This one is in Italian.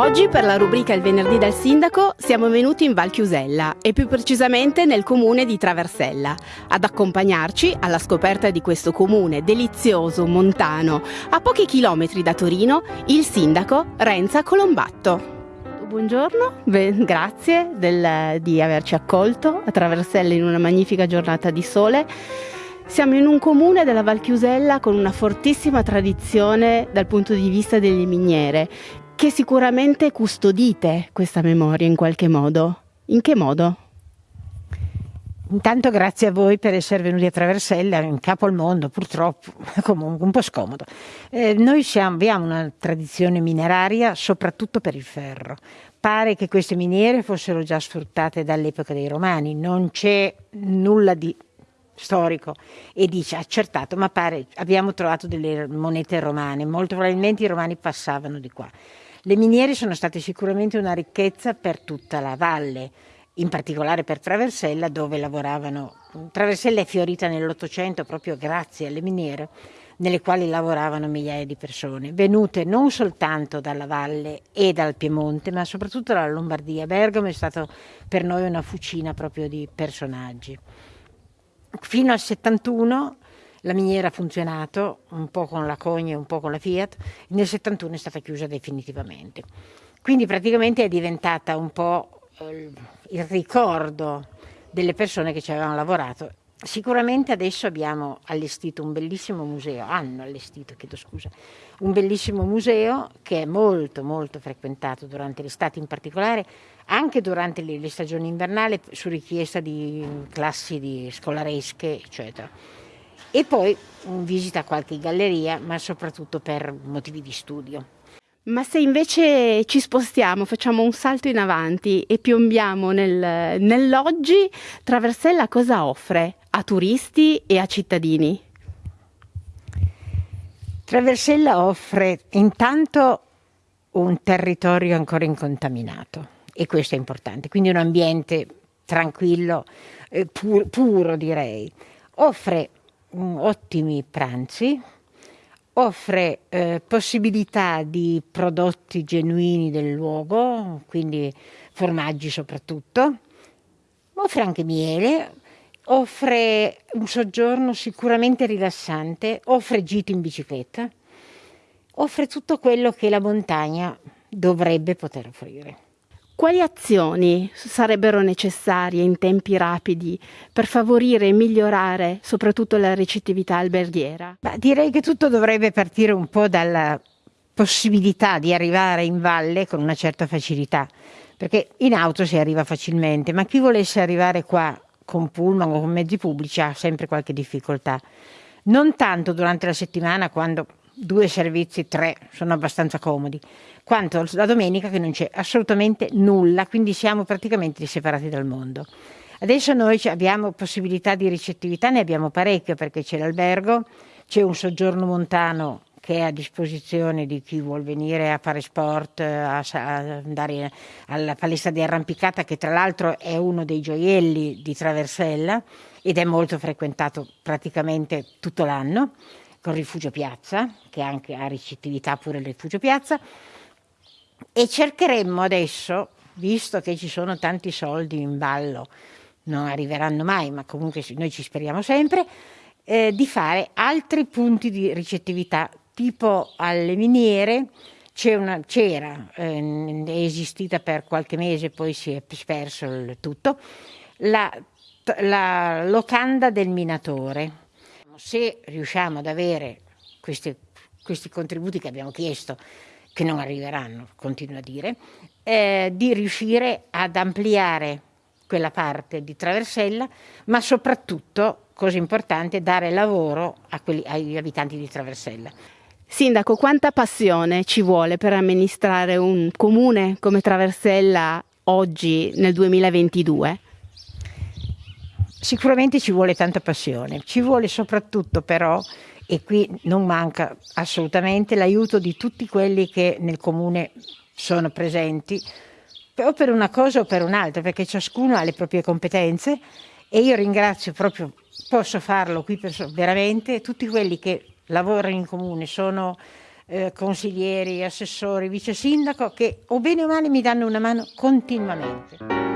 Oggi per la rubrica Il venerdì dal sindaco siamo venuti in Val Chiusella e più precisamente nel comune di Traversella ad accompagnarci alla scoperta di questo comune delizioso, montano, a pochi chilometri da Torino, il sindaco Renza Colombatto. Buongiorno, Beh, grazie del, di averci accolto a Traversella in una magnifica giornata di sole. Siamo in un comune della Val Chiusella con una fortissima tradizione dal punto di vista delle miniere che sicuramente custodite questa memoria in qualche modo. In che modo? Intanto grazie a voi per essere venuti a Traversella, in capo al mondo purtroppo, comunque un po' scomodo. Eh, noi siamo, abbiamo una tradizione mineraria soprattutto per il ferro. Pare che queste miniere fossero già sfruttate dall'epoca dei Romani, non c'è nulla di storico e dice accertato, ma pare abbiamo trovato delle monete romane, molto probabilmente i romani passavano di qua. Le miniere sono state sicuramente una ricchezza per tutta la valle, in particolare per Traversella dove lavoravano. Traversella è fiorita nell'Ottocento proprio grazie alle miniere nelle quali lavoravano migliaia di persone, venute non soltanto dalla valle e dal Piemonte, ma soprattutto dalla Lombardia. Bergamo è stato per noi una fucina proprio di personaggi. Fino al 71 la miniera ha funzionato un po' con la Cogne e un po' con la Fiat, nel 71 è stata chiusa definitivamente. Quindi praticamente è diventata un po' eh, il ricordo delle persone che ci avevano lavorato. Sicuramente adesso abbiamo allestito un bellissimo museo, hanno allestito, chiedo scusa, un bellissimo museo che è molto molto frequentato durante l'estate in particolare, anche durante le, le stagioni invernali su richiesta di classi di scolaresche, eccetera e poi visita qualche galleria, ma soprattutto per motivi di studio. Ma se invece ci spostiamo, facciamo un salto in avanti e piombiamo nel, nell'oggi, Traversella cosa offre a turisti e a cittadini? Traversella offre intanto un territorio ancora incontaminato e questo è importante, quindi un ambiente tranquillo, eh, pur, puro direi. Offre ottimi pranzi, offre eh, possibilità di prodotti genuini del luogo, quindi formaggi soprattutto, offre anche miele, offre un soggiorno sicuramente rilassante, offre gite in bicicletta, offre tutto quello che la montagna dovrebbe poter offrire. Quali azioni sarebbero necessarie in tempi rapidi per favorire e migliorare soprattutto la ricettività alberghiera? Beh, direi che tutto dovrebbe partire un po' dalla possibilità di arrivare in valle con una certa facilità, perché in auto si arriva facilmente, ma chi volesse arrivare qua con pullman o con mezzi pubblici ha sempre qualche difficoltà. Non tanto durante la settimana quando due servizi, tre, sono abbastanza comodi, quanto la domenica che non c'è assolutamente nulla, quindi siamo praticamente separati dal mondo. Adesso noi abbiamo possibilità di ricettività, ne abbiamo parecchio perché c'è l'albergo, c'è un soggiorno montano che è a disposizione di chi vuol venire a fare sport, a andare alla palestra di arrampicata che tra l'altro è uno dei gioielli di Traversella ed è molto frequentato praticamente tutto l'anno con Rifugio Piazza, che anche ha ricettività pure il Rifugio Piazza, e cercheremmo adesso, visto che ci sono tanti soldi in ballo, non arriveranno mai, ma comunque noi ci speriamo sempre, eh, di fare altri punti di ricettività, tipo alle miniere, c'era, eh, è esistita per qualche mese, poi si è sperso il tutto, la, la locanda del minatore se riusciamo ad avere questi, questi contributi che abbiamo chiesto, che non arriveranno, continuo a dire, eh, di riuscire ad ampliare quella parte di Traversella, ma soprattutto, cosa importante, dare lavoro quelli, agli abitanti di Traversella. Sindaco, quanta passione ci vuole per amministrare un comune come Traversella oggi nel 2022? Sicuramente ci vuole tanta passione, ci vuole soprattutto però, e qui non manca assolutamente, l'aiuto di tutti quelli che nel comune sono presenti, o per una cosa o per un'altra, perché ciascuno ha le proprie competenze e io ringrazio proprio, posso farlo qui veramente, tutti quelli che lavorano in comune, sono eh, consiglieri, assessori, vice sindaco che o bene o male mi danno una mano continuamente.